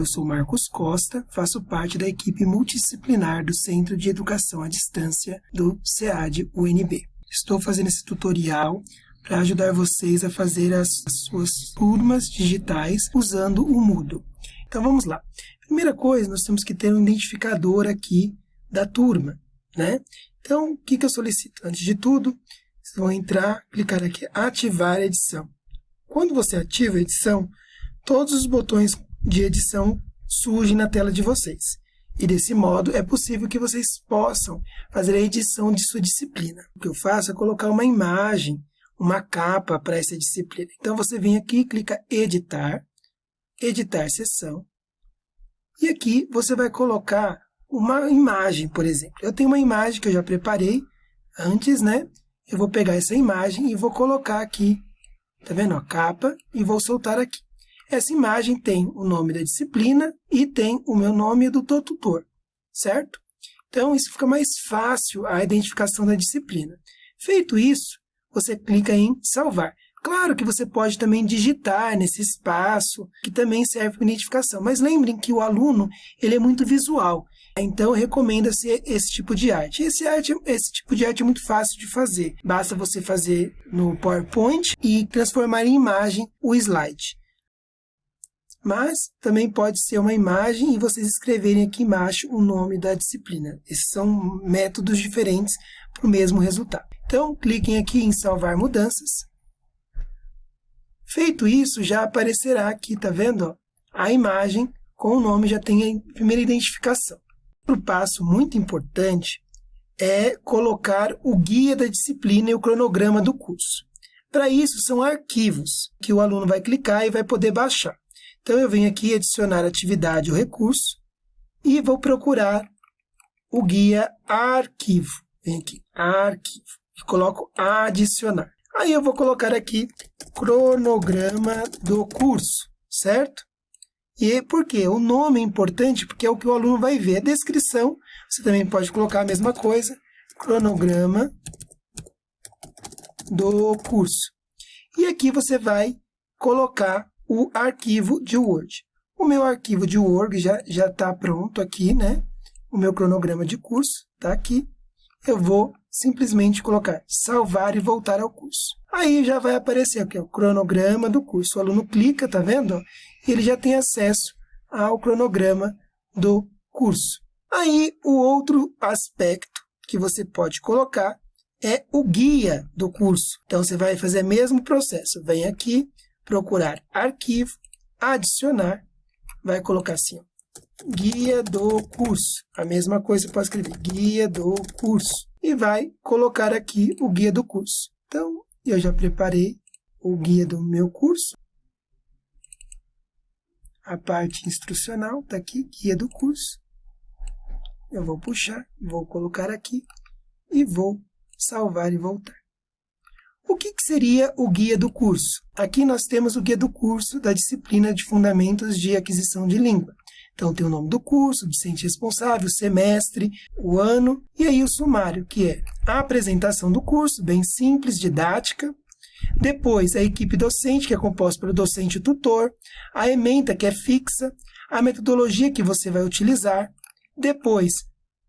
Eu sou Marcos Costa, faço parte da equipe multidisciplinar do Centro de Educação à Distância do SEAD UNB. Estou fazendo esse tutorial para ajudar vocês a fazer as suas turmas digitais usando o Moodle. Então vamos lá. Primeira coisa, nós temos que ter um identificador aqui da turma, né? Então, o que, que eu solicito? Antes de tudo, vocês vão entrar, clicar aqui, ativar a edição. Quando você ativa a edição, todos os botões de edição surgem na tela de vocês. E desse modo é possível que vocês possam fazer a edição de sua disciplina. O que eu faço é colocar uma imagem, uma capa para essa disciplina. Então você vem aqui, clica editar, editar sessão. E aqui você vai colocar uma imagem, por exemplo. Eu tenho uma imagem que eu já preparei antes, né? Eu vou pegar essa imagem e vou colocar aqui, tá vendo? A capa e vou soltar aqui. Essa imagem tem o nome da disciplina e tem o meu nome do tutor, certo? Então, isso fica mais fácil a identificação da disciplina. Feito isso, você clica em salvar. Claro que você pode também digitar nesse espaço, que também serve para identificação, mas lembrem que o aluno ele é muito visual, então recomenda-se esse tipo de arte. Esse, arte. esse tipo de arte é muito fácil de fazer, basta você fazer no PowerPoint e transformar em imagem o slide mas também pode ser uma imagem e vocês escreverem aqui embaixo o nome da disciplina. Esses são métodos diferentes para o mesmo resultado. Então, cliquem aqui em salvar mudanças. Feito isso, já aparecerá aqui, tá vendo? A imagem com o nome já tem a primeira identificação. Outro passo muito importante é colocar o guia da disciplina e o cronograma do curso. Para isso, são arquivos que o aluno vai clicar e vai poder baixar. Então, eu venho aqui adicionar atividade ou recurso e vou procurar o guia arquivo. Vem aqui, arquivo, e coloco adicionar. Aí eu vou colocar aqui cronograma do curso, certo? E por quê? O nome é importante porque é o que o aluno vai ver. A descrição, você também pode colocar a mesma coisa, cronograma do curso. E aqui você vai colocar o arquivo de Word. O meu arquivo de Word já está pronto aqui, né? O meu cronograma de curso está aqui. Eu vou simplesmente colocar salvar e voltar ao curso. Aí já vai aparecer aqui o cronograma do curso. O aluno clica, tá vendo? E ele já tem acesso ao cronograma do curso. Aí o outro aspecto que você pode colocar é o guia do curso. Então você vai fazer o mesmo processo. Vem aqui, procurar arquivo, adicionar, vai colocar assim, ó, guia do curso. A mesma coisa pode escrever, guia do curso. E vai colocar aqui o guia do curso. Então, eu já preparei o guia do meu curso. A parte instrucional está aqui, guia do curso. Eu vou puxar, vou colocar aqui e vou salvar e voltar. O que, que, seria o guia do curso? Aqui nós temos o guia do curso da disciplina de Fundamentos de Aquisição de Língua. Então, tem o nome do curso, o docente responsável, o semestre, o ano, e aí o sumário, que é a apresentação do curso, bem simples, didática. Depois, a equipe docente, que é composta pelo docente e tutor. A ementa, que é fixa. A metodologia que você vai utilizar. Depois,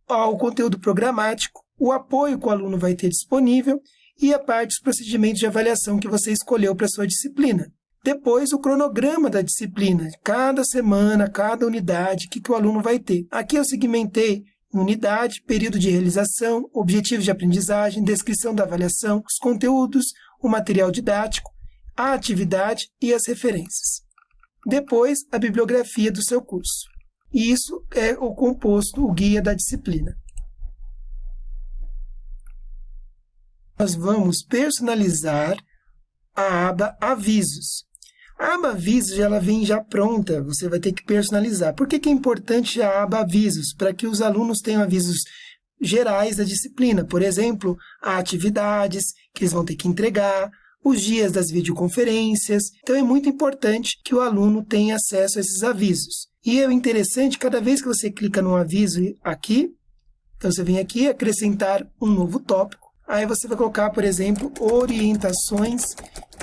o conteúdo programático, o apoio que o aluno vai ter disponível e a parte dos procedimentos de avaliação que você escolheu para sua disciplina. Depois, o cronograma da disciplina, cada semana, cada unidade, o que, que o aluno vai ter. Aqui eu segmentei unidade, período de realização, objetivos de aprendizagem, descrição da avaliação, os conteúdos, o material didático, a atividade e as referências. Depois, a bibliografia do seu curso. E isso é o composto, o guia da disciplina. Nós vamos personalizar a aba Avisos. A aba Avisos ela vem já pronta, você vai ter que personalizar. Por que, que é importante a aba Avisos? Para que os alunos tenham avisos gerais da disciplina, por exemplo, atividades que eles vão ter que entregar, os dias das videoconferências. Então, é muito importante que o aluno tenha acesso a esses avisos. E é interessante, cada vez que você clica no aviso aqui, então você vem aqui acrescentar um novo tópico, Aí você vai colocar, por exemplo, orientações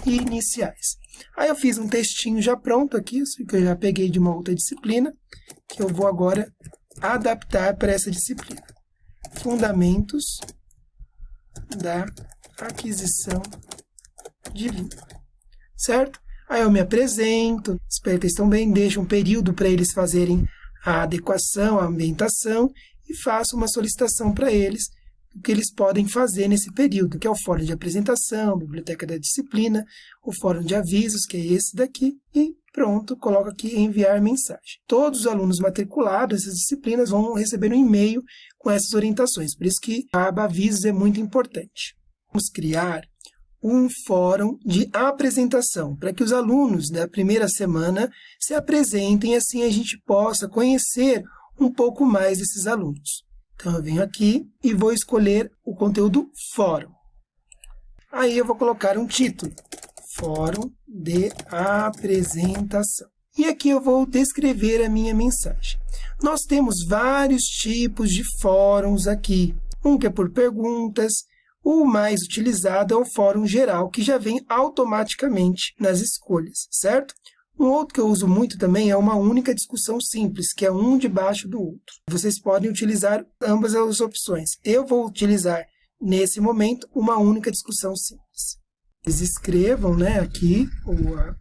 iniciais. Aí eu fiz um textinho já pronto aqui, que eu já peguei de uma outra disciplina, que eu vou agora adaptar para essa disciplina. Fundamentos da aquisição de língua. Certo? Aí eu me apresento, espero que eles estão bem, deixo um período para eles fazerem a adequação, a ambientação e faço uma solicitação para eles o que eles podem fazer nesse período, que é o fórum de apresentação, biblioteca da disciplina, o fórum de avisos, que é esse daqui, e pronto, coloco aqui enviar mensagem. Todos os alunos matriculados nessas disciplinas vão receber um e-mail com essas orientações, por isso que a aba avisos é muito importante. Vamos criar um fórum de apresentação, para que os alunos da primeira semana se apresentem, assim a gente possa conhecer um pouco mais desses alunos. Então, eu venho aqui e vou escolher o conteúdo fórum. Aí eu vou colocar um título, fórum de apresentação. E aqui eu vou descrever a minha mensagem. Nós temos vários tipos de fóruns aqui. Um que é por perguntas, o mais utilizado é o fórum geral, que já vem automaticamente nas escolhas, certo? Um outro que eu uso muito também é uma única discussão simples, que é um debaixo do outro. Vocês podem utilizar ambas as opções. Eu vou utilizar, nesse momento, uma única discussão simples. Eles escrevam né, aqui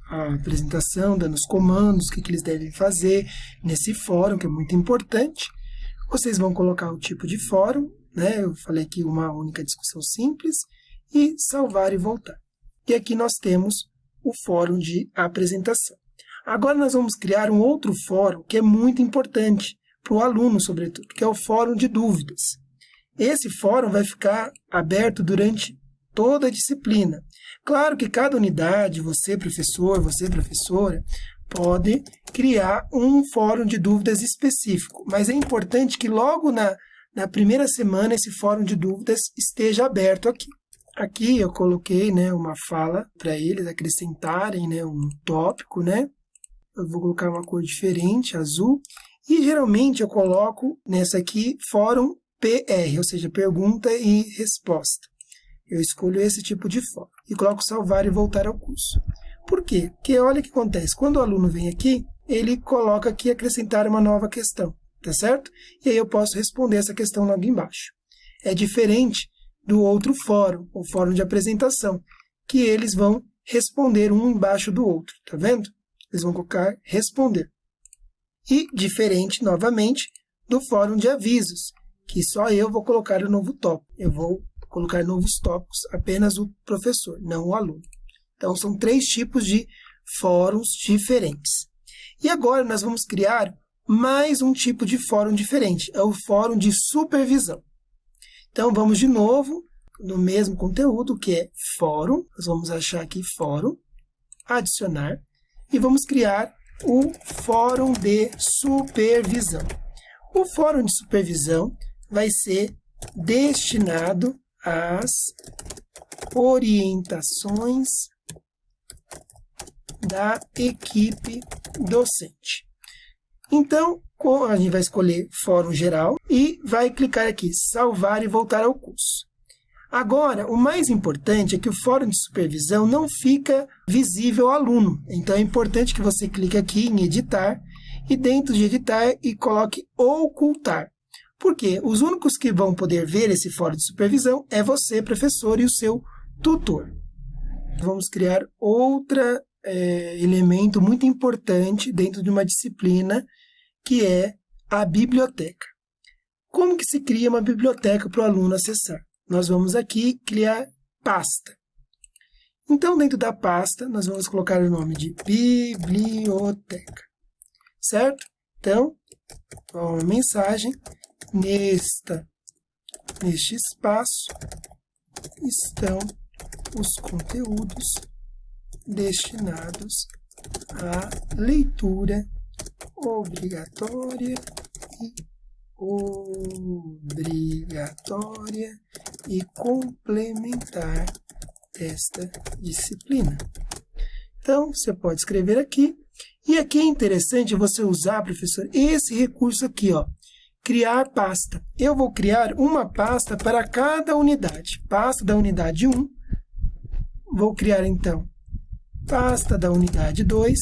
a, a apresentação, dando os comandos, o que, que eles devem fazer nesse fórum, que é muito importante. Vocês vão colocar o tipo de fórum, né? Eu falei aqui uma única discussão simples, e salvar e voltar. E aqui nós temos o fórum de apresentação. Agora nós vamos criar um outro fórum que é muito importante para o aluno, sobretudo, que é o fórum de dúvidas. Esse fórum vai ficar aberto durante toda a disciplina. Claro que cada unidade, você professor, você professora, pode criar um fórum de dúvidas específico, mas é importante que logo na, na primeira semana, esse fórum de dúvidas esteja aberto aqui. Aqui eu coloquei né, uma fala para eles acrescentarem né, um tópico. Né? Eu vou colocar uma cor diferente, azul. E geralmente eu coloco nessa aqui fórum PR, ou seja, pergunta e resposta. Eu escolho esse tipo de fórum e coloco salvar e voltar ao curso. Por quê? Porque olha o que acontece. Quando o aluno vem aqui, ele coloca aqui acrescentar uma nova questão tá certo? E aí eu posso responder essa questão logo embaixo. É diferente do outro fórum, o fórum de apresentação, que eles vão responder um embaixo do outro, tá vendo? Eles vão colocar responder. E diferente, novamente, do fórum de avisos, que só eu vou colocar o novo tópico. Eu vou colocar novos tópicos apenas o professor, não o aluno. Então, são três tipos de fóruns diferentes. E agora nós vamos criar mais um tipo de fórum diferente, é o fórum de supervisão. Então, vamos de novo no mesmo conteúdo, que é fórum, nós vamos achar aqui fórum, adicionar, e vamos criar o fórum de supervisão. O fórum de supervisão vai ser destinado às orientações da equipe docente. Então, a gente vai escolher Fórum Geral e vai clicar aqui, salvar e voltar ao curso. Agora, o mais importante é que o fórum de supervisão não fica visível ao aluno. Então, é importante que você clique aqui em editar e dentro de editar e coloque ocultar. Porque os únicos que vão poder ver esse fórum de supervisão é você, professor, e o seu tutor. Vamos criar outro é, elemento muito importante dentro de uma disciplina que é a biblioteca. Como que se cria uma biblioteca para o aluno acessar? Nós vamos aqui criar pasta. Então, dentro da pasta, nós vamos colocar o nome de biblioteca, certo? Então, uma mensagem, nesta, neste espaço estão os conteúdos destinados à leitura obrigatória e obrigatória e complementar desta disciplina. Então, você pode escrever aqui. E aqui é interessante você usar, professor, esse recurso aqui, ó, criar pasta. Eu vou criar uma pasta para cada unidade. Pasta da unidade 1. Vou criar, então, pasta da unidade 2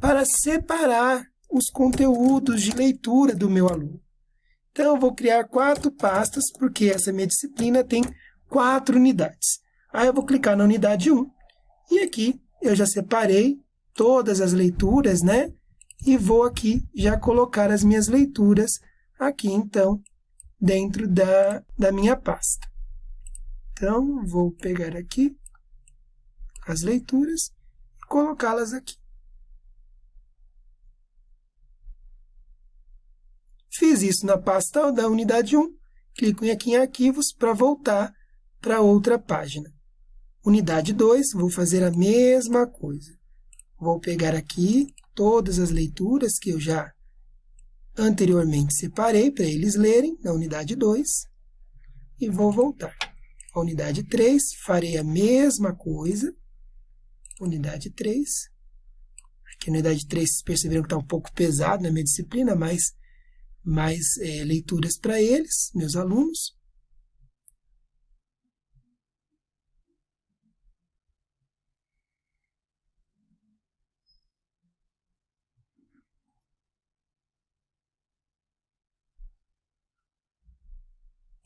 para separar os conteúdos de leitura do meu aluno. Então, eu vou criar quatro pastas, porque essa minha disciplina tem quatro unidades. Aí eu vou clicar na unidade 1, e aqui eu já separei todas as leituras, né? E vou aqui já colocar as minhas leituras aqui, então, dentro da, da minha pasta. Então, vou pegar aqui as leituras e colocá-las aqui. Fiz isso na pasta da unidade 1, clico aqui em arquivos para voltar para outra página. Unidade 2, vou fazer a mesma coisa. Vou pegar aqui todas as leituras que eu já anteriormente separei para eles lerem na unidade 2 e vou voltar. A unidade 3, farei a mesma coisa. Unidade 3. Aqui a unidade 3, vocês perceberam que está um pouco pesado na minha disciplina, mas mais é, leituras para eles, meus alunos.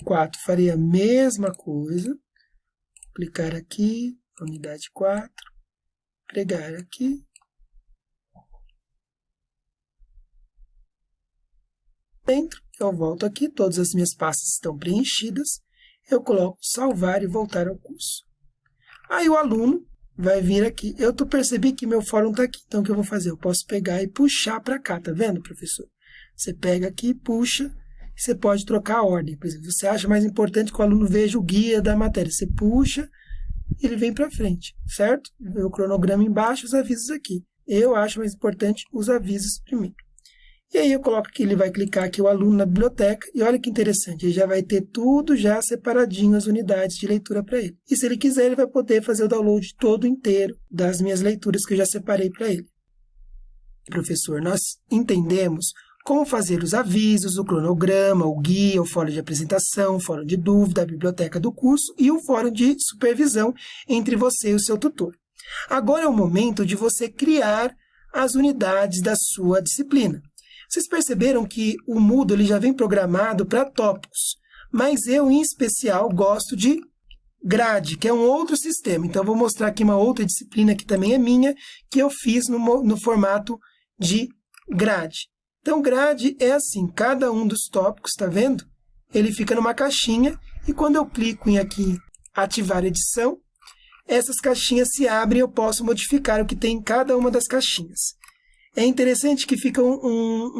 Quatro, farei a mesma coisa. Clicar aqui, unidade 4, pregar aqui, Dentro, eu volto aqui, todas as minhas pastas estão preenchidas, eu coloco salvar e voltar ao curso. Aí o aluno vai vir aqui. Eu tô, percebi que meu fórum está aqui, então o que eu vou fazer? Eu posso pegar e puxar para cá, tá vendo, professor? Você pega aqui, puxa, e você pode trocar a ordem. Por exemplo, você acha mais importante que o aluno veja o guia da matéria. Você puxa, e ele vem para frente, certo? O cronograma embaixo, os avisos aqui. Eu acho mais importante os avisos primeiro. E aí eu coloco que ele vai clicar aqui o aluno na biblioteca e olha que interessante, ele já vai ter tudo já separadinho as unidades de leitura para ele. E se ele quiser, ele vai poder fazer o download todo inteiro das minhas leituras que eu já separei para ele. Professor, nós entendemos como fazer os avisos, o cronograma, o guia, o fórum de apresentação, o fórum de dúvida, a biblioteca do curso e o fórum de supervisão entre você e o seu tutor. Agora é o momento de você criar as unidades da sua disciplina. Vocês perceberam que o Moodle ele já vem programado para tópicos, mas eu, em especial, gosto de grade, que é um outro sistema. Então, vou mostrar aqui uma outra disciplina que também é minha, que eu fiz no, no formato de grade. Então, grade é assim, cada um dos tópicos, está vendo? Ele fica numa caixinha, e quando eu clico em aqui, ativar edição, essas caixinhas se abrem e eu posso modificar o que tem em cada uma das caixinhas é interessante que fica um, um,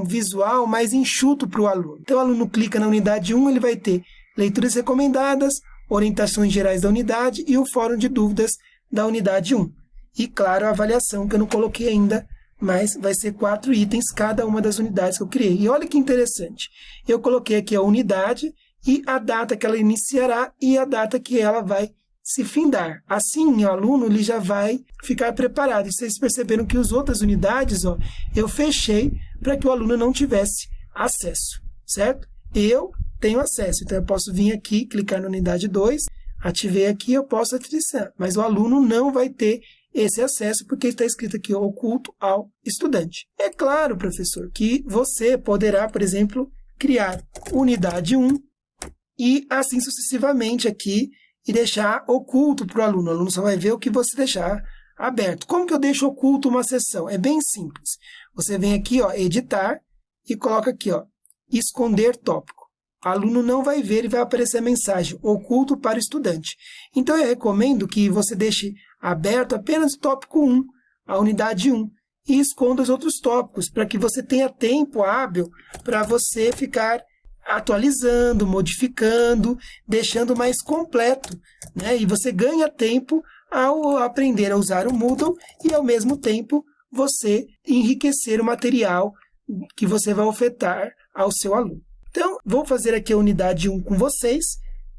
um visual mais enxuto para o aluno. Então, o aluno clica na unidade 1, ele vai ter leituras recomendadas, orientações gerais da unidade e o fórum de dúvidas da unidade 1. E, claro, a avaliação, que eu não coloquei ainda, mas vai ser quatro itens cada uma das unidades que eu criei. E olha que interessante, eu coloquei aqui a unidade e a data que ela iniciará e a data que ela vai se findar. Assim, o aluno ele já vai ficar preparado. E vocês perceberam que as outras unidades, ó, eu fechei para que o aluno não tivesse acesso, certo? Eu tenho acesso, então eu posso vir aqui, clicar na unidade 2, ativei aqui, eu posso ativar, mas o aluno não vai ter esse acesso porque está escrito aqui oculto ao estudante. É claro, professor, que você poderá, por exemplo, criar unidade 1 e assim sucessivamente aqui e deixar oculto para o aluno. O aluno só vai ver o que você deixar aberto. Como que eu deixo oculto uma sessão? É bem simples. Você vem aqui, ó, editar, e coloca aqui, ó, esconder tópico. O aluno não vai ver e vai aparecer a mensagem oculto para o estudante. Então, eu recomendo que você deixe aberto apenas o tópico 1, a unidade 1, e esconda os outros tópicos, para que você tenha tempo hábil para você ficar atualizando, modificando, deixando mais completo. Né? E você ganha tempo ao aprender a usar o Moodle e, ao mesmo tempo, você enriquecer o material que você vai ofertar ao seu aluno. Então, vou fazer aqui a unidade 1 com vocês,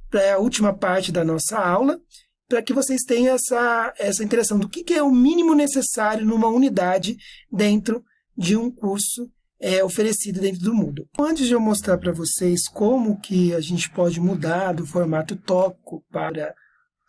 para a última parte da nossa aula, para que vocês tenham essa, essa interação do que, que é o mínimo necessário numa unidade dentro de um curso é oferecido dentro do Moodle. Antes de eu mostrar para vocês como que a gente pode mudar do formato tópico para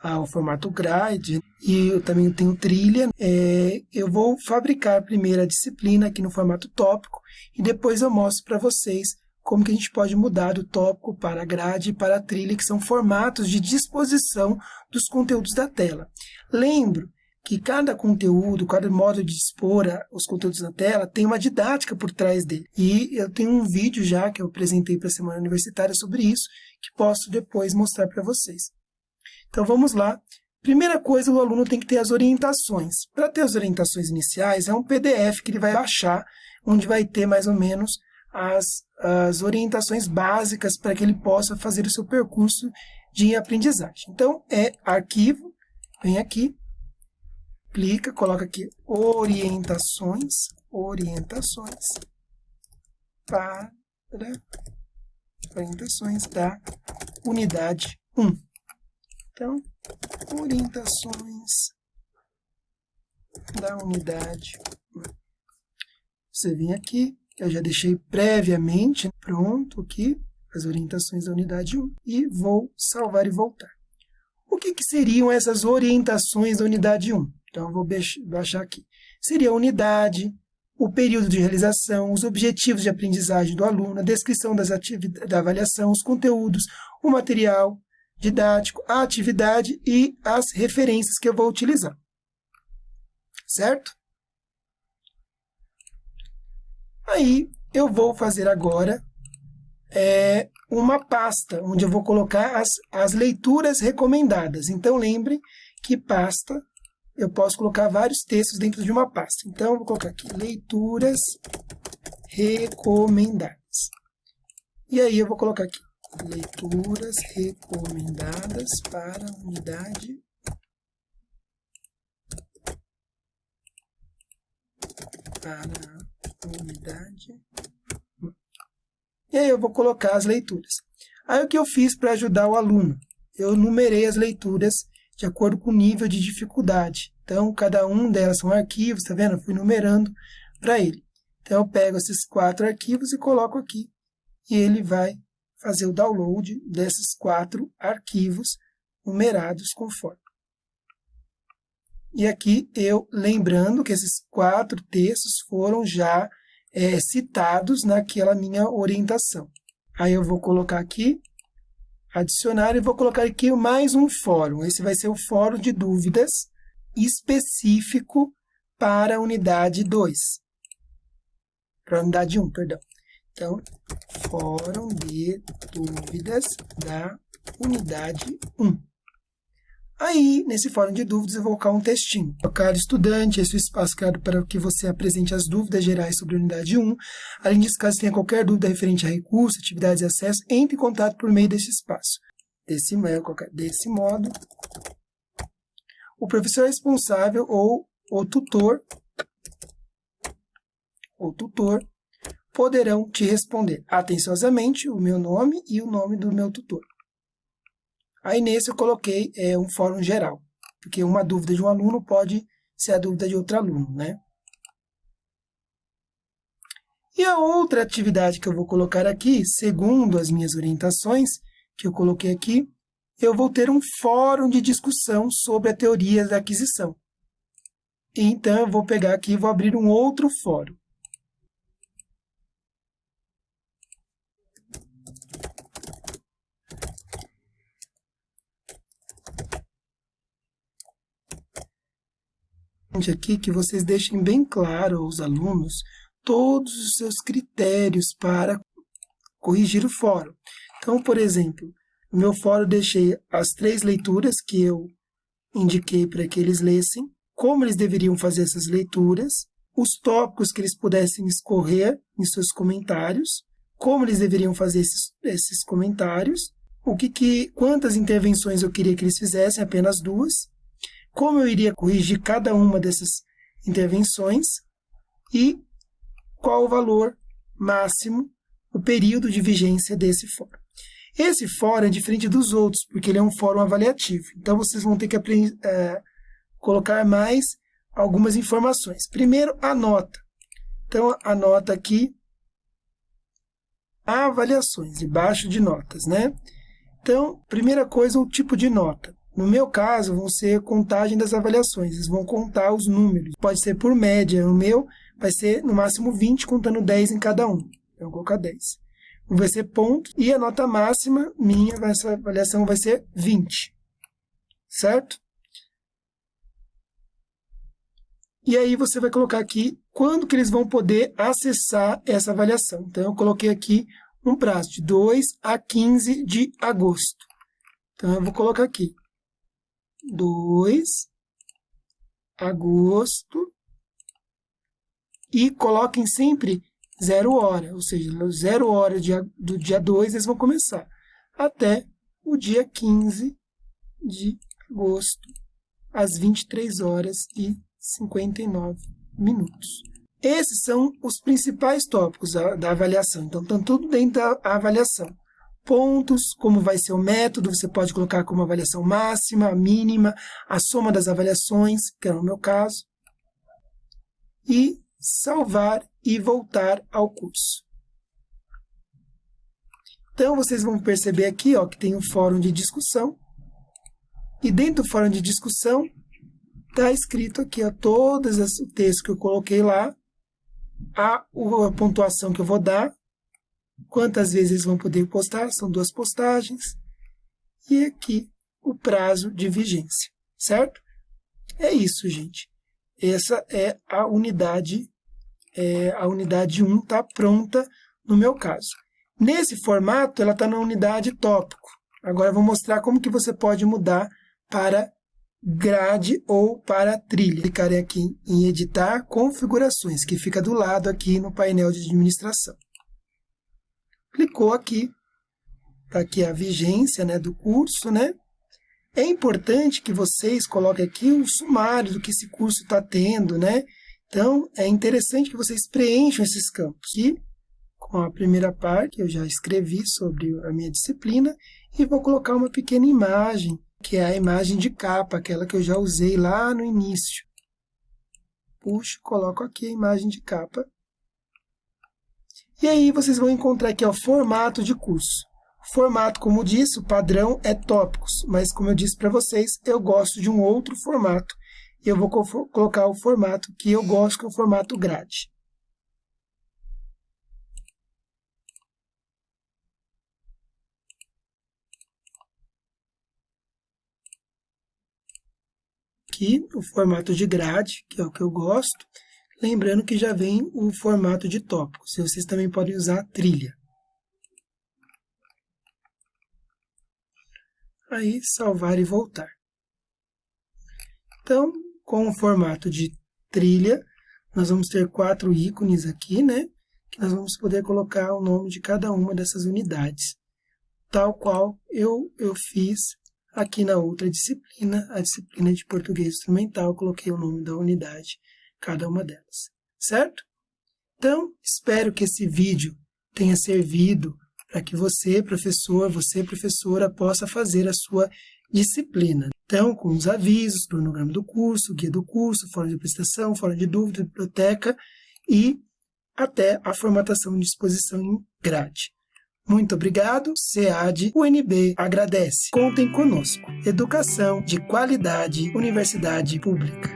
ao formato grade e eu também tenho trilha. É, eu vou fabricar primeiro a disciplina aqui no formato tópico e depois eu mostro para vocês como que a gente pode mudar do tópico para a grade e para a trilha, que são formatos de disposição dos conteúdos da tela. Lembro que cada conteúdo, cada modo de expor os conteúdos na tela tem uma didática por trás dele. E eu tenho um vídeo já que eu apresentei para a Semana Universitária sobre isso, que posso depois mostrar para vocês. Então vamos lá. Primeira coisa, o aluno tem que ter as orientações. Para ter as orientações iniciais, é um PDF que ele vai baixar, onde vai ter mais ou menos as, as orientações básicas para que ele possa fazer o seu percurso de aprendizagem. Então, é arquivo, vem aqui, clica, coloca aqui orientações, orientações para orientações da unidade 1. Então, orientações da unidade. Você vem aqui, eu já deixei previamente pronto aqui as orientações da unidade 1 e vou salvar e voltar. O que, que seriam essas orientações da unidade 1? Então, eu vou baixar aqui. Seria a unidade, o período de realização, os objetivos de aprendizagem do aluno, a descrição das da avaliação, os conteúdos, o material, didático, a atividade e as referências que eu vou utilizar. Certo? Aí, eu vou fazer agora é, uma pasta, onde eu vou colocar as, as leituras recomendadas. Então, lembre que pasta, eu posso colocar vários textos dentro de uma pasta. Então, vou colocar aqui, leituras recomendadas. E aí, eu vou colocar aqui, leituras recomendadas para unidade para unidade. E aí eu vou colocar as leituras. Aí o que eu fiz para ajudar o aluno? Eu numerei as leituras de acordo com o nível de dificuldade. Então, cada um delas são arquivos, tá vendo? Eu fui numerando para ele. Então, eu pego esses quatro arquivos e coloco aqui. E ele vai fazer o download desses quatro arquivos numerados conforme. E aqui eu lembrando que esses quatro textos foram já é, citados naquela minha orientação. Aí eu vou colocar aqui, adicionar, e vou colocar aqui mais um fórum. Esse vai ser o fórum de dúvidas específico para a unidade 2. Para a unidade 1, perdão. Então, fórum de dúvidas da unidade 1. Aí, nesse fórum de dúvidas, eu vou colocar um textinho. Caro estudante, esse é o espaço criado para que você apresente as dúvidas gerais sobre a unidade 1. Além disso, caso tenha qualquer dúvida referente a recursos, atividades e acesso, entre em contato por meio desse espaço. Desse, desse modo, o professor responsável ou o tutor, ou tutor poderão te responder atenciosamente o meu nome e o nome do meu tutor. Aí nesse eu coloquei é, um fórum geral, porque uma dúvida de um aluno pode ser a dúvida de outro aluno, né? E a outra atividade que eu vou colocar aqui, segundo as minhas orientações, que eu coloquei aqui, eu vou ter um fórum de discussão sobre a teoria da aquisição. Então, eu vou pegar aqui e vou abrir um outro fórum. Aqui que vocês deixem bem claro aos alunos todos os seus critérios para corrigir o fórum. Então, por exemplo, no meu fórum deixei as três leituras que eu indiquei para que eles lessem, como eles deveriam fazer essas leituras, os tópicos que eles pudessem escorrer em seus comentários, como eles deveriam fazer esses, esses comentários, o que, que, quantas intervenções eu queria que eles fizessem, apenas duas, como eu iria corrigir cada uma dessas intervenções e qual o valor máximo, o período de vigência desse fórum. Esse fórum é diferente dos outros, porque ele é um fórum avaliativo. Então, vocês vão ter que é, colocar mais algumas informações. Primeiro, a nota. Então, a nota aqui, avaliações, debaixo de notas, né? Então, primeira coisa, o tipo de nota. No meu caso, vão ser contagem das avaliações, eles vão contar os números. Pode ser por média, no meu vai ser no máximo 20, contando 10 em cada um. Então, eu vou colocar 10. Vai ser ponto, e a nota máxima minha, essa avaliação vai ser 20. Certo? E aí você vai colocar aqui quando que eles vão poder acessar essa avaliação. Então, eu coloquei aqui um prazo de 2 a 15 de agosto. Então, eu vou colocar aqui 2 agosto e coloquem sempre zero hora, ou seja, zero hora do dia 2 eles vão começar até o dia 15 de agosto, às 23 horas e 59 minutos. Esses são os principais tópicos da, da avaliação. Então, estão tudo dentro da avaliação. Pontos, como vai ser o método, você pode colocar como avaliação máxima, mínima, a soma das avaliações, que é o meu caso. E salvar e voltar ao curso. Então, vocês vão perceber aqui ó, que tem um fórum de discussão. E dentro do fórum de discussão, está escrito aqui ó, todos os textos que eu coloquei lá, a, a pontuação que eu vou dar, quantas vezes vão poder postar, são duas postagens, e aqui o prazo de vigência, certo? É isso, gente. Essa é a unidade, é, a unidade 1 está pronta no meu caso. Nesse formato, ela está na unidade tópico. Agora, eu vou mostrar como que você pode mudar para grade ou para trilha. Clicarei aqui em editar configurações, que fica do lado aqui no painel de administração. Clicou aqui, está aqui a vigência né, do curso, né? É importante que vocês coloquem aqui o sumário do que esse curso está tendo, né? Então, é interessante que vocês preencham esses campos. E, com a primeira parte, eu já escrevi sobre a minha disciplina e vou colocar uma pequena imagem que é a imagem de capa, aquela que eu já usei lá no início. Puxo, coloco aqui a imagem de capa. E aí vocês vão encontrar aqui o formato de curso. Formato, como disse, o padrão é tópicos, mas como eu disse para vocês, eu gosto de um outro formato. E eu vou colocar o formato que eu gosto, que é o formato grade. aqui o formato de grade, que é o que eu gosto. Lembrando que já vem o formato de tópicos. Vocês também podem usar trilha. Aí, salvar e voltar. Então, com o formato de trilha, nós vamos ter quatro ícones aqui, né? Que nós vamos poder colocar o nome de cada uma dessas unidades. Tal qual eu, eu fiz Aqui na outra disciplina, a disciplina de português instrumental, coloquei o nome da unidade, cada uma delas, certo? Então, espero que esse vídeo tenha servido para que você, professor, você, professora, possa fazer a sua disciplina. Então, com os avisos, cronograma do curso, guia do curso, fórum de prestação, fórum de dúvida, biblioteca e até a formatação de exposição em grade. Muito obrigado, SEAD, UNB agradece. Contem conosco. Educação de qualidade, Universidade Pública.